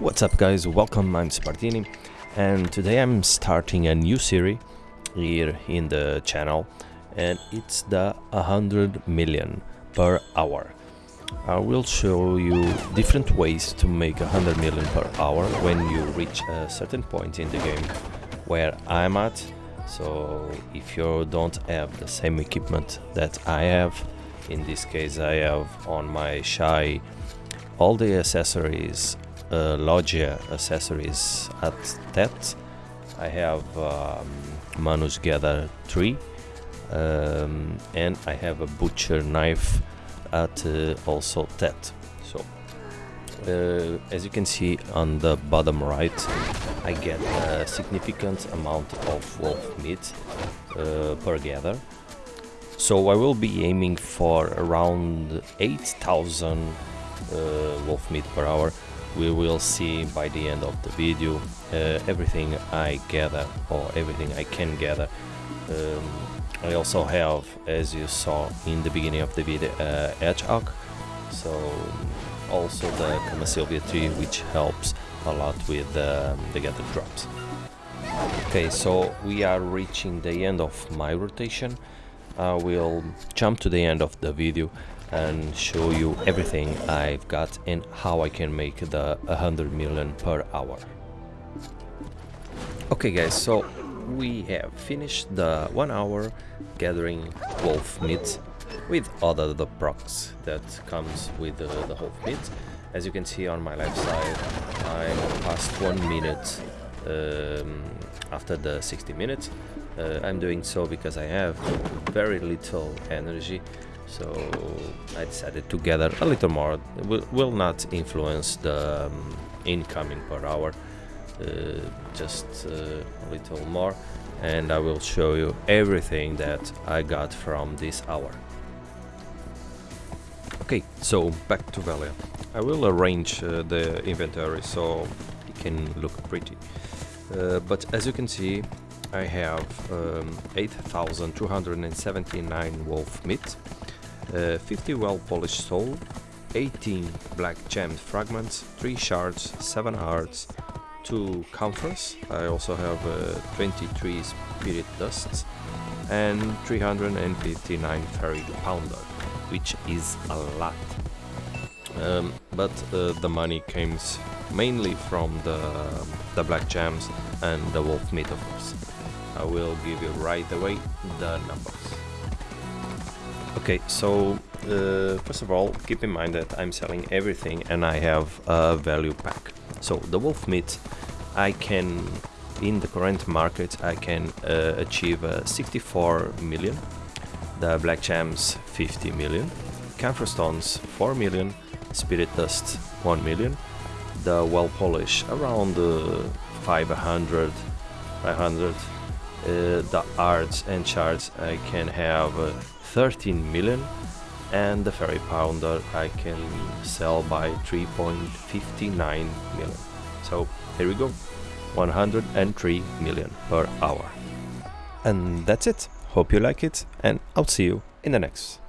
What's up guys, welcome, I'm Spartini and today I'm starting a new series here in the channel and it's the 100 million per hour. I will show you different ways to make 100 million per hour when you reach a certain point in the game where I'm at. So if you don't have the same equipment that I have, in this case I have on my Shai all the accessories uh, accessories at that. I have um, Manos Gather 3 um, and I have a butcher knife at uh, also that. So uh, as you can see on the bottom right I get a significant amount of wolf meat uh, per gather. So I will be aiming for around 8000 uh, wolf meat per hour we will see by the end of the video uh, everything I gather or everything I can gather. Um, I also have as you saw in the beginning of the video uh, hedgehog so also the Kamasylvia tree which helps a lot with um, the gather drops. Okay so we are reaching the end of my rotation. I will jump to the end of the video and show you everything I've got and how I can make the 100 million per hour. Okay guys, so we have finished the one hour gathering wolf meat with other the procs that comes with the, the wolf meat. As you can see on my left side, I'm past one minute um, after the 60 minutes. Uh, I'm doing so because I have very little energy so I decided to gather a little more. It will, will not influence the um, incoming per hour. Uh, just uh, a little more. And I will show you everything that I got from this hour. Okay so back to Velia I will arrange uh, the inventory so it can look pretty. Uh, but as you can see I have um, 8279 wolf meat uh, 50 well-polished soul, 18 black gemmed fragments, 3 shards, 7 hearts, 2 camphors, I also have uh, 23 spirit dusts and 359 fairy powder, which is a lot. Um, but uh, the money comes mainly from the, the black gems and the wolf meat of course. I will give you right away the numbers. Okay, so uh, first of all, keep in mind that I'm selling everything and I have a value pack. So the wolf meat, I can, in the current market, I can uh, achieve uh, 64 million, the black gems 50 million, camphor stones 4 million, spirit dust 1 million, the well polish around uh, 500, 500, uh, uh, the arts and charts I can have uh, 13 million and the fairy powder I can sell by 3.59 million. So here we go, 103 million per hour. And that's it. Hope you like it and I'll see you in the next.